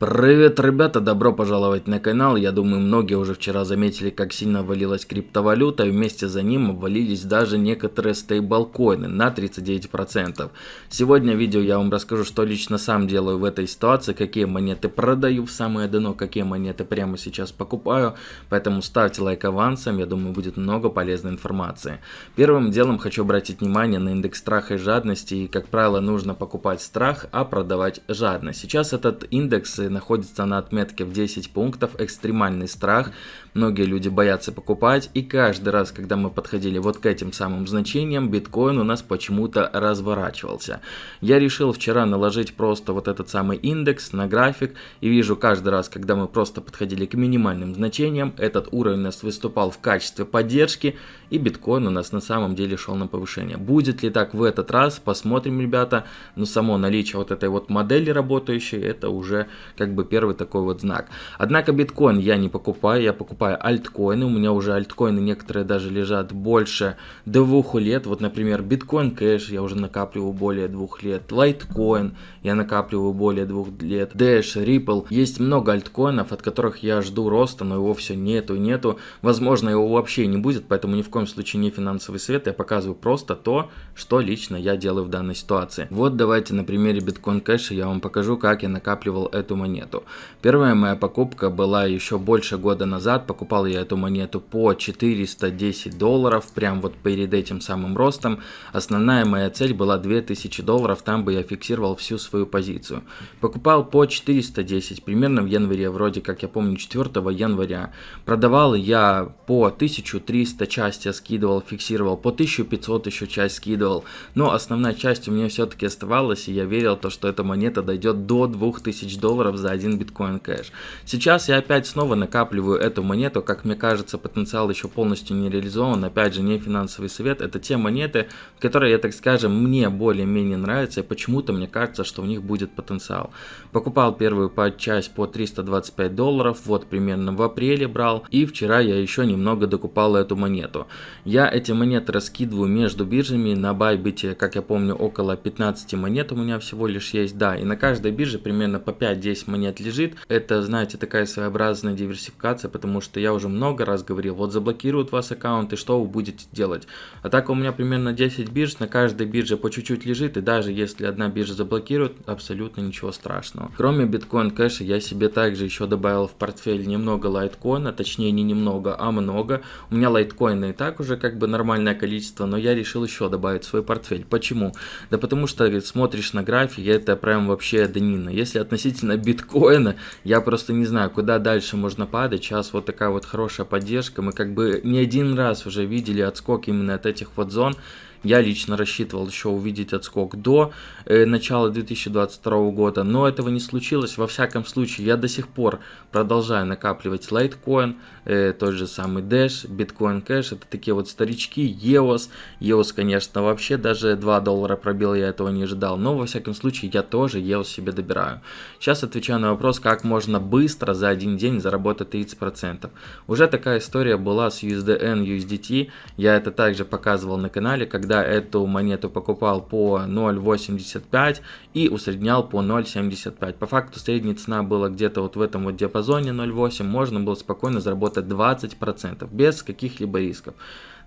Привет, ребята, добро пожаловать на канал. Я думаю, многие уже вчера заметили, как сильно валилась криптовалюта, и вместе за ним обвалились даже некоторые стейблкоины на 39%. Сегодня в видео я вам расскажу, что лично сам делаю в этой ситуации, какие монеты продаю в самое дно, какие монеты прямо сейчас покупаю. Поэтому ставьте лайк авансом, я думаю, будет много полезной информации. Первым делом хочу обратить внимание на индекс страха и жадности, и, как правило, нужно покупать страх, а продавать жадность. Сейчас этот индекс находится на отметке в 10 пунктов, экстремальный страх, многие люди боятся покупать, и каждый раз, когда мы подходили вот к этим самым значениям, биткоин у нас почему-то разворачивался. Я решил вчера наложить просто вот этот самый индекс на график, и вижу каждый раз, когда мы просто подходили к минимальным значениям, этот уровень у нас выступал в качестве поддержки, и биткоин у нас на самом деле шел на повышение. Будет ли так в этот раз, посмотрим, ребята, но само наличие вот этой вот модели работающей, это уже как бы первый такой вот знак. Однако биткоин я не покупаю, я покупаю альткоины, у меня уже альткоины некоторые даже лежат больше двух лет, вот например биткоин кэш я уже накапливаю более двух лет, лайткоин я накапливаю более двух лет, Dash, Ripple, есть много альткоинов, от которых я жду роста, но его все нету и нету, возможно его вообще не будет, поэтому ни в коем случае не финансовый совет, я показываю просто то, что лично я делаю в данной ситуации. Вот давайте на примере биткоин кэша я вам покажу, как я накапливал эту монету. Первая моя покупка была еще больше года назад. Покупал я эту монету по 410 долларов, прям вот перед этим самым ростом. Основная моя цель была 2000 долларов, там бы я фиксировал всю свою позицию. Покупал по 410, примерно в январе, вроде как я помню 4 января. Продавал я по 1300 часть я скидывал, фиксировал, по 1500 еще часть скидывал. Но основная часть у меня все-таки оставалась, и я верил, то, что эта монета дойдет до 2000 долларов за один биткоин кэш. Сейчас я опять снова накапливаю эту монету, как мне кажется, потенциал еще полностью не реализован, опять же, не финансовый совет, это те монеты, которые, я так скажем, мне более-менее нравятся, и почему-то мне кажется, что у них будет потенциал. Покупал первую по часть по 325 долларов, вот примерно в апреле брал, и вчера я еще немного докупал эту монету. Я эти монеты раскидываю между биржами, на Bybit, как я помню, около 15 монет у меня всего лишь есть, да, и на каждой бирже примерно по 5-10 монет лежит. Это, знаете, такая своеобразная диверсификация, потому что я уже много раз говорил, вот заблокируют вас аккаунт, и что вы будете делать? А так у меня примерно 10 бирж, на каждой бирже по чуть-чуть лежит, и даже если одна биржа заблокирует, абсолютно ничего страшного. Кроме биткоин кэша, я себе также еще добавил в портфель немного лайткоина, точнее не немного, а много. У меня лайткоина и так уже как бы нормальное количество, но я решил еще добавить в свой портфель. Почему? Да потому что смотришь на график, это прям вообще днина. Если относительно биткоина. Я просто не знаю, куда дальше можно падать. Сейчас вот такая вот хорошая поддержка. Мы как бы не один раз уже видели отскок именно от этих вот зон. Я лично рассчитывал еще увидеть отскок до э, начала 2022 года, но этого не случилось. Во всяком случае, я до сих пор продолжаю накапливать Litecoin, э, тот же самый Dash, Bitcoin Cash, это такие вот старички, EOS. EOS, конечно, вообще даже 2 доллара пробил, я этого не ожидал, но во всяком случае я тоже EOS себе добираю. Сейчас отвечаю на вопрос, как можно быстро за один день заработать 30%. Уже такая история была с USDN, USDT, я это также показывал на канале, когда тогда эту монету покупал по 0.85 и усреднял по 0.75. По факту средняя цена была где-то вот в этом вот диапазоне 0.8, можно было спокойно заработать 20% без каких-либо рисков.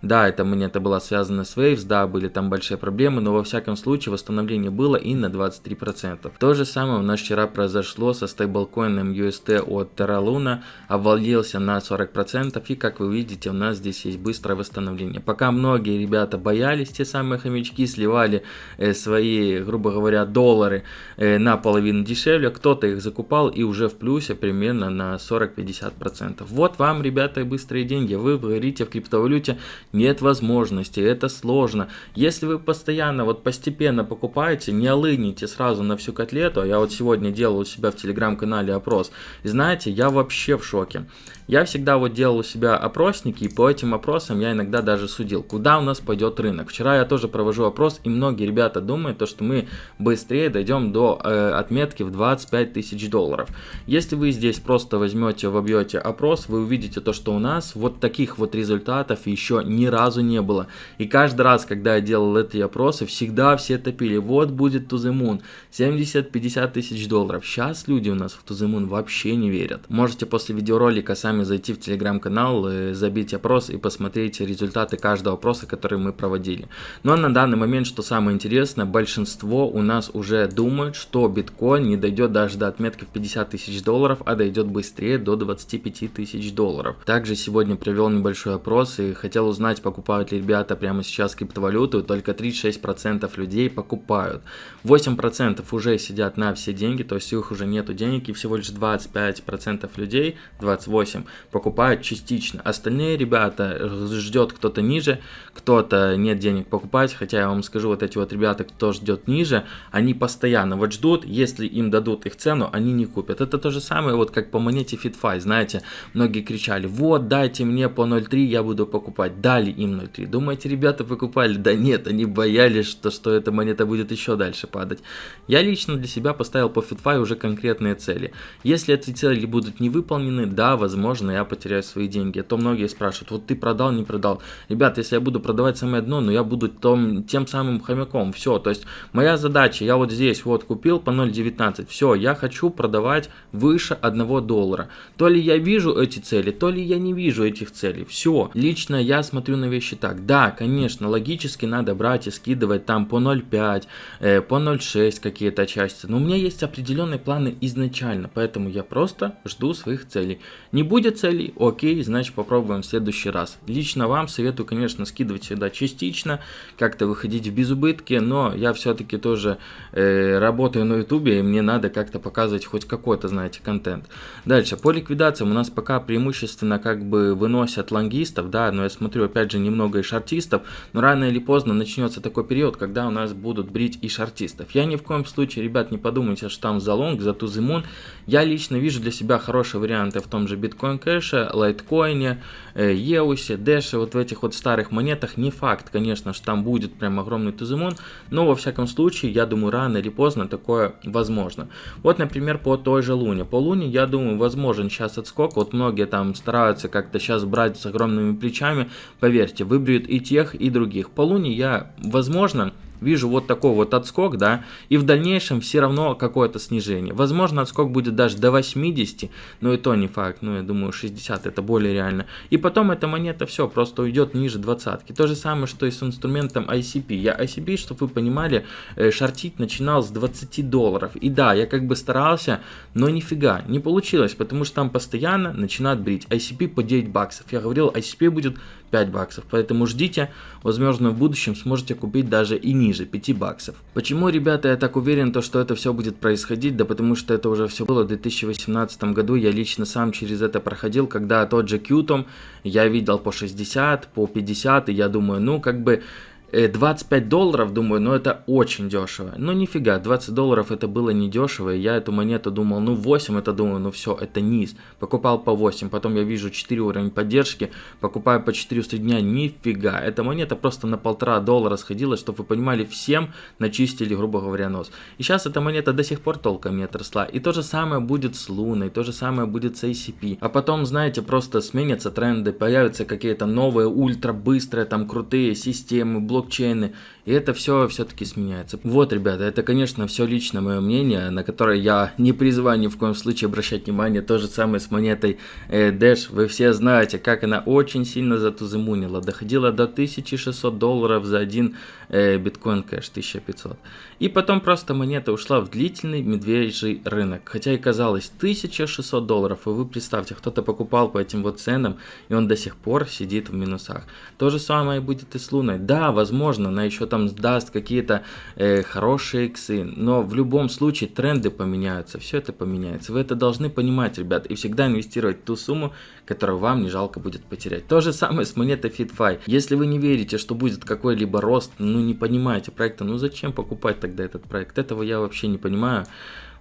Да, эта монета была связана с Waves, да, были там большие проблемы, но во всяком случае восстановление было и на 23%. То же самое у нас вчера произошло со стейблкоином UST от Terra Luna, обвалился на 40% и как вы видите у нас здесь есть быстрое восстановление. Пока многие ребята боялись, те самые хомячки сливали э, свои, грубо говоря, доллары э, на половину дешевле, кто-то их закупал и уже в плюсе примерно на 40-50%. Вот вам, ребята, быстрые деньги, вы говорите в криптовалюте нет возможности, это сложно. Если вы постоянно, вот постепенно покупаете, не олыните сразу на всю котлету, а я вот сегодня делал у себя в телеграм-канале опрос, и знаете, я вообще в шоке. Я всегда вот делал у себя опросники, и по этим опросам я иногда даже судил, куда у нас пойдет рынок. Вчера я тоже провожу опрос, и многие ребята думают, то, что мы быстрее дойдем до э, отметки в 25 тысяч долларов. Если вы здесь просто возьмете, вобьете опрос, вы увидите то, что у нас вот таких вот результатов еще не ни разу не было. И каждый раз, когда я делал эти опросы, всегда все топили, вот будет Moon, 70-50 тысяч долларов. Сейчас люди у нас в Moon вообще не верят. Можете после видеоролика сами зайти в телеграм-канал, э, забить опрос и посмотреть результаты каждого опроса, который мы проводили. Но на данный момент, что самое интересное, большинство у нас уже думают, что биткоин не дойдет даже до отметки в 50 тысяч долларов, а дойдет быстрее до 25 тысяч долларов. Также сегодня провел небольшой опрос и хотел узнать, покупают ли ребята прямо сейчас криптовалюту, только 36% людей покупают. 8% уже сидят на все деньги, то есть их уже нету денег, и всего лишь 25% людей, 28, покупают частично. Остальные ребята ждет кто-то ниже, кто-то нет денег покупать, хотя я вам скажу, вот эти вот ребята, кто ждет ниже, они постоянно вот ждут, если им дадут их цену, они не купят. Это то же самое, вот как по монете FitFi, знаете, многие кричали, вот дайте мне по 0.3, я буду покупать. Дали им 0.3. Думаете, ребята покупали? Да нет, они боялись, что, что эта монета будет еще дальше падать. Я лично для себя поставил по FitFi уже конкретные цели. Если эти цели будут не выполнены, да, возможно, я потеряю свои деньги. А то многие спрашивают, вот ты продал, не продал. Ребят, если я буду продавать самое дно, но я буду том, тем самым хомяком. Все, то есть моя задача, я вот здесь вот купил по 0.19. Все, я хочу продавать выше 1 доллара. То ли я вижу эти цели, то ли я не вижу этих целей. Все. Лично я смотрю на вещи так. Да, конечно, логически надо брать и скидывать там по 0.5, э, по 0.6 какие-то части. Но у меня есть определенные планы изначально, поэтому я просто жду своих целей. Не будет целей, окей, значит попробуем в следующий раз. Лично вам советую, конечно, скидывать всегда частично, как-то выходить в безубытки, но я все-таки тоже э, работаю на ютубе, и мне надо как-то показывать хоть какой-то, знаете, контент. Дальше, по ликвидациям у нас пока преимущественно как бы выносят лонгистов, да, но я смотрю опять же немного и шартистов, но рано или поздно начнется такой период, когда у нас будут брить и шортистов. Я ни в коем случае, ребят, не подумайте, что там за long, за to the moon. Я лично вижу для себя хорошие варианты в том же Bitcoin Cash'е, Litecoin'е, EOS'е, Dash'е, вот в этих вот старых монетах. Не факт, конечно, что там будет прям огромный to the moon, но во всяком случае, я думаю, рано или поздно такое возможно. Вот, например, по той же луне. По луне, я думаю, возможен сейчас отскок. Вот многие там стараются как-то сейчас брать с огромными плечами, вами, поверьте, выберет и тех, и других. По Луне я, возможно, вижу вот такой вот отскок, да, и в дальнейшем все равно какое-то снижение. Возможно, отскок будет даже до 80, но и то не факт, ну, я думаю, 60 это более реально. И потом эта монета все просто уйдет ниже двадцатки. То же самое, что и с инструментом ICP. Я ICP, чтобы вы понимали, э, шортить начинал с 20 долларов. И да, я как бы старался, но нифига, не получилось, потому что там постоянно начинают брить. ICP по 9 баксов. Я говорил, ICP будет 5 баксов. Поэтому ждите, возможно в будущем сможете купить даже и ниже 5 баксов. Почему, ребята, я так уверен, то, что это все будет происходить? Да потому что это уже все было в 2018 году. Я лично сам через это проходил, когда тот же Qtom я видел по 60, по 50, и я думаю, ну как бы 25 э, долларов, думаю, ну это очень дешево. Ну нифига, 20 долларов это было не дешево. И я эту монету думал, ну 8 это думаю, ну все, это низ. Покупал по 8, потом я вижу 4 уровень поддержки, покупаю по 400 дня, нифига. Эта монета просто на полтора доллара сходила, чтобы вы понимали, всем начистили, грубо говоря, нос. И сейчас эта монета до сих пор толком не отросла. И то же самое будет с Луной, то же самое будет с ACP. А потом, знаете, просто сменятся тренды, появятся какие-то новые, ультра быстрые, там крутые системы, блоки блокчейны, и это все все-таки сменяется. Вот, ребята, это, конечно, все лично мое мнение, на которое я не призываю ни в коем случае обращать внимание. То же самое с монетой э, Dash. Вы все знаете, как она очень сильно затузымунила. Доходила до 1600 долларов за один э, биткоин кэш, 1500. И потом просто монета ушла в длительный медвежий рынок. Хотя и казалось 1600 долларов. И вы представьте, кто-то покупал по этим вот ценам, и он до сих пор сидит в минусах. То же самое будет и с Луной. Да, возможно, она еще там даст какие-то э, хорошие иксы, но в любом случае тренды поменяются, все это поменяется. Вы это должны понимать, ребят, и всегда инвестировать ту сумму, которую вам не жалко будет потерять. То же самое с монетой FitFi. Если вы не верите, что будет какой-либо рост, ну не понимаете проекта, ну зачем покупать тогда этот проект? Этого я вообще не понимаю.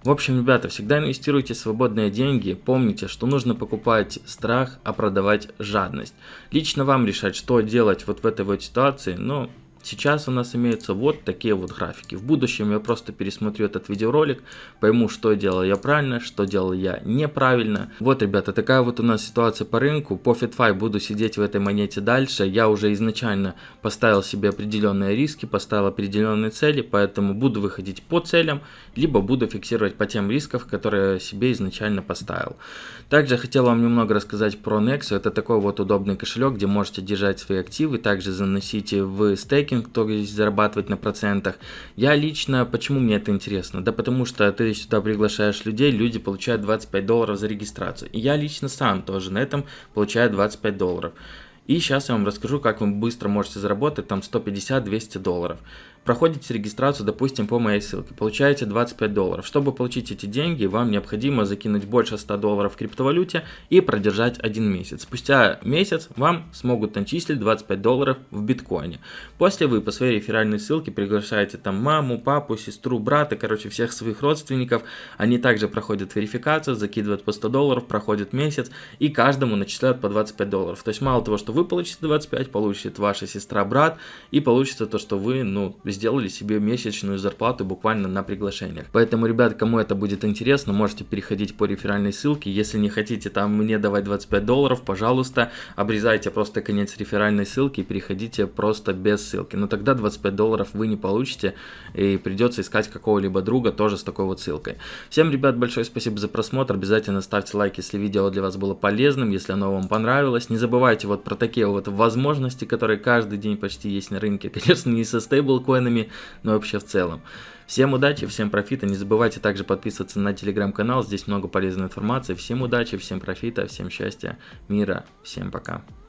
В общем, ребята, всегда инвестируйте свободные деньги. Помните, что нужно покупать страх, а продавать жадность. Лично вам решать, что делать вот в этой вот ситуации, но сейчас у нас имеются вот такие вот графики. В будущем я просто пересмотрю этот видеоролик, пойму, что делал я правильно, что делал я неправильно. Вот, ребята, такая вот у нас ситуация по рынку. По FitFi буду сидеть в этой монете дальше. Я уже изначально поставил себе определенные риски, поставил определенные цели, поэтому буду выходить по целям, либо буду фиксировать по тем рискам, которые себе изначально поставил. Также хотел вам немного рассказать про Nexo. Это такой вот удобный кошелек, где можете держать свои активы, также заносить в стейкинг, то есть зарабатывать на процентах. Я лично, почему мне это интересно? Да потому что ты сюда приглашаешь людей, люди получают 25 долларов за регистрацию. И я лично сам тоже на этом получаю 25 долларов. И сейчас я вам расскажу, как вы быстро можете заработать там 150-200 долларов. Проходите регистрацию, допустим, по моей ссылке, получаете 25 долларов. Чтобы получить эти деньги, вам необходимо закинуть больше 100 долларов в криптовалюте и продержать один месяц. Спустя месяц вам смогут начислить 25 долларов в биткоине. После вы по своей реферальной ссылке приглашаете там маму, папу, сестру, брата, короче, всех своих родственников. Они также проходят верификацию, закидывают по 100 долларов, проходит месяц и каждому начисляют по 25 долларов. То есть мало того, что вы получите 25, получит ваша сестра, брат и получится то, что вы, ну, сделали себе месячную зарплату буквально на приглашениях. Поэтому, ребят, кому это будет интересно, можете переходить по реферальной ссылке. Если не хотите там мне давать 25 долларов, пожалуйста, обрезайте просто конец реферальной ссылки и переходите просто без ссылки. Но тогда 25 долларов вы не получите и придется искать какого-либо друга тоже с такой вот ссылкой. Всем, ребят, большое спасибо за просмотр. Обязательно ставьте лайк, если видео для вас было полезным, если оно вам понравилось. Не забывайте вот про такие вот возможности, которые каждый день почти есть на рынке. Конечно, не со стейблкоинами, ценами, но вообще в целом. Всем удачи, всем профита. Не забывайте также подписываться на телеграм-канал. Здесь много полезной информации. Всем удачи, всем профита, всем счастья, мира. Всем пока.